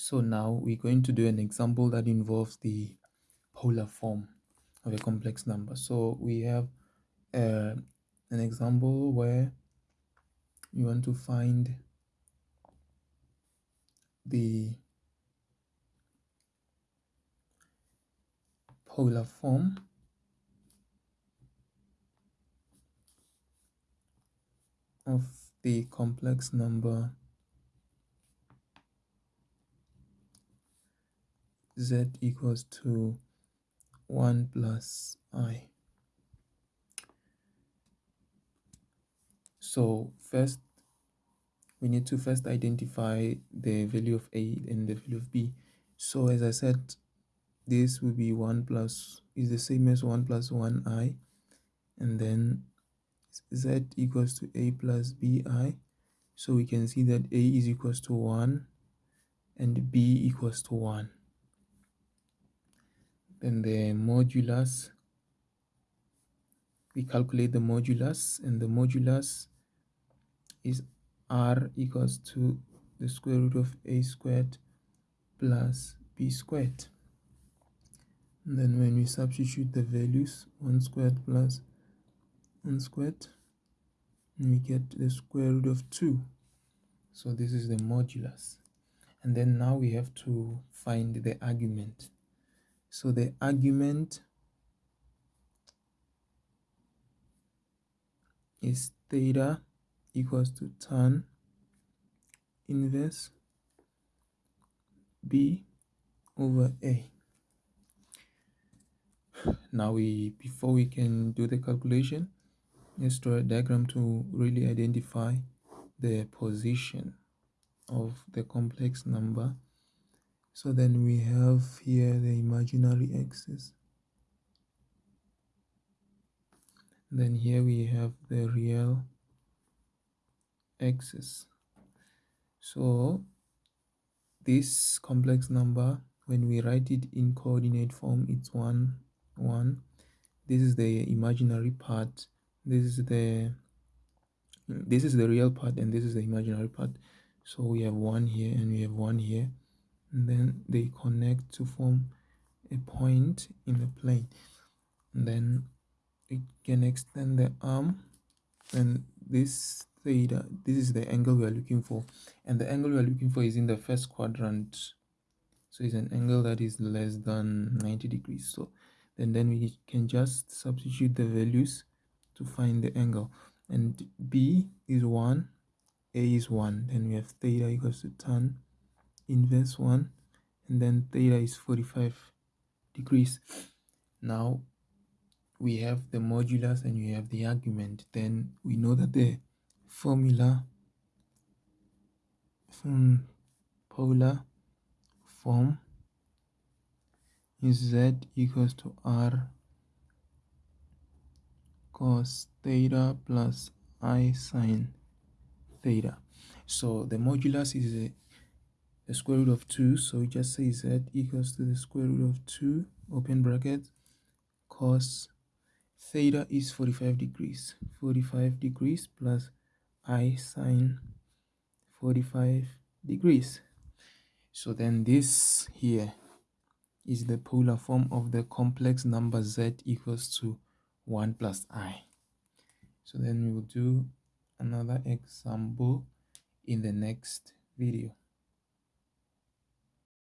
So now we're going to do an example that involves the polar form of a complex number. So we have uh, an example where you want to find the polar form of the complex number z equals to 1 plus i. So first, we need to first identify the value of a and the value of b. So as I said, this will be 1 plus, is the same as 1 plus 1i. And then z equals to a plus bi. So we can see that a is equals to 1 and b equals to 1 then the modulus. We calculate the modulus and the modulus is r equals to the square root of a squared plus b squared. And then when we substitute the values 1 squared plus 1 squared we get the square root of 2 so this is the modulus. And then now we have to find the argument so the argument is theta equals to tan inverse b over a. Now we before we can do the calculation, let's draw a diagram to really identify the position of the complex number so then we have here the imaginary axis. Then here we have the real axis. So this complex number when we write it in coordinate form it's 1 1 this is the imaginary part. This is the this is the real part and this is the imaginary part. So we have one here and we have one here and then they connect to form a point in the plane and then we can extend the arm and this theta this is the angle we are looking for. And the angle we are looking for is in the first quadrant. So it's an angle that is less than 90 degrees. So then then we can just substitute the values to find the angle. And b is 1 a is 1 then we have theta equals to tan inverse 1 and then theta is 45 degrees. Now we have the modulus and we have the argument. Then we know that the formula from polar form is z equals to r cos theta plus i sine theta. So the modulus is a the square root of 2 so we just say z equals to the square root of 2 open bracket cos theta is 45 degrees. 45 degrees plus i sine 45 degrees. So then this here is the polar form of the complex number z equals to 1 plus i. So then we will do another example in the next video